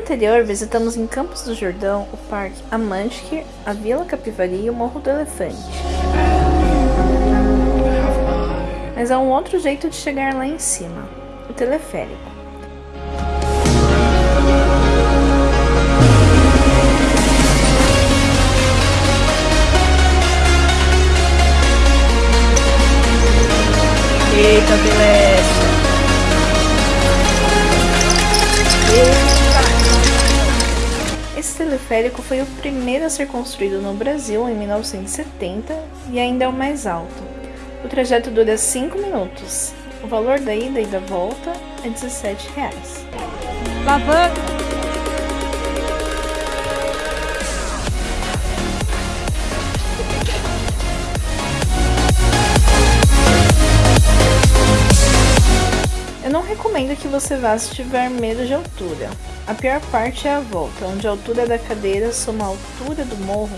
anterior, visitamos em Campos do Jordão o Parque Amantic, a Vila Capivari e o Morro do Elefante. Mas há um outro jeito de chegar lá em cima, o teleférico. Eita, beleza. Esse teleférico foi o primeiro a ser construído no Brasil em 1970 e ainda é o mais alto. O trajeto dura 5 minutos. O valor da ida e da volta é 17 reais. Lavando. Eu não recomendo que você vá se tiver medo de altura. A pior parte é a volta, onde a altura da cadeira soma a altura do morro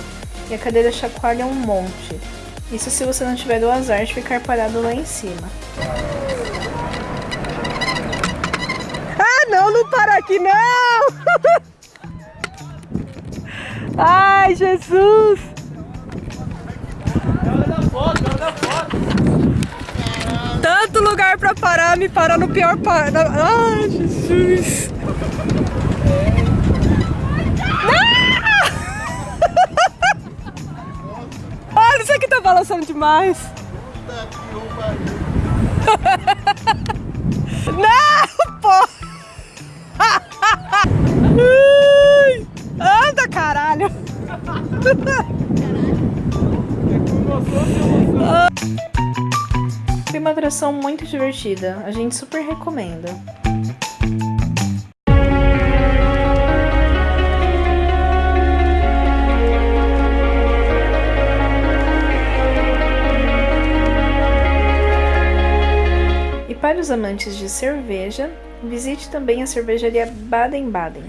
e a cadeira chacoalha um monte. Isso se você não tiver o azar de ficar parado lá em cima. Ah, não, não para aqui, não! Ai, Jesus! Tanto lugar pra parar, me parar no pior par... Ai, Jesus! Olha, isso aqui tá balançando demais! Não, pô! Anda, caralho! Foi uma atração muito divertida, a gente super recomenda. E para os amantes de cerveja, visite também a cervejaria Baden-Baden.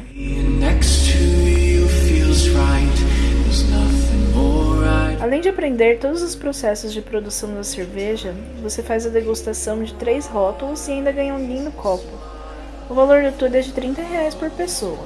Além de aprender todos os processos de produção da cerveja, você faz a degustação de três rótulos e ainda ganha um lindo copo. O valor do tudo é de 30 reais por pessoa.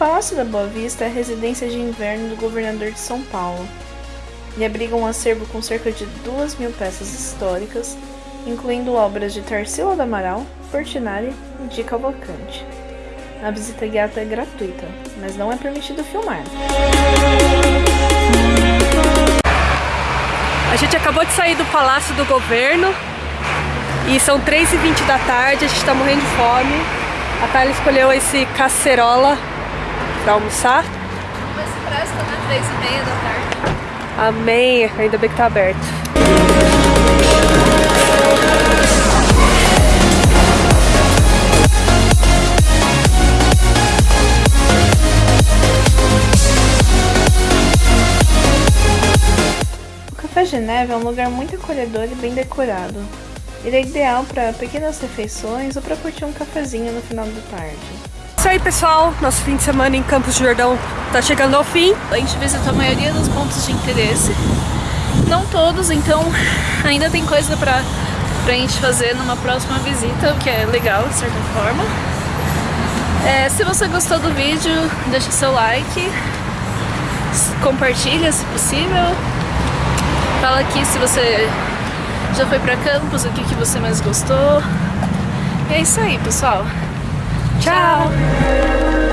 Palácio da Boa Vista é a residência de inverno do governador de São Paulo e abriga um acervo com cerca de 2 mil peças históricas, incluindo obras de Tarsila do Amaral, Portinari e de Cavalcante. A visita guiada é gratuita, mas não é permitido filmar. A gente acabou de sair do Palácio do Governo e são 3h20 da tarde, a gente tá morrendo de fome. A Thalia escolheu esse cacerola pra almoçar. Mas presta, né? 3 e meia da tarde. Amém, ainda bem que tá aberto. O Café Geneve é um lugar muito acolhedor e bem decorado. Ele é ideal para pequenas refeições ou para curtir um cafezinho no final da tarde. Isso aí, pessoal. Nosso fim de semana em Campos do Jordão tá chegando ao fim. A gente visitou a maioria dos pontos de interesse. Não todos, então ainda tem coisa pra, pra gente fazer numa próxima visita, o que é legal de certa forma. É, se você gostou do vídeo, deixa seu like, compartilha se possível. Fala aqui se você já foi pra Campos, o que, que você mais gostou. E é isso aí, pessoal. Ciao.